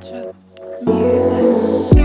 Music.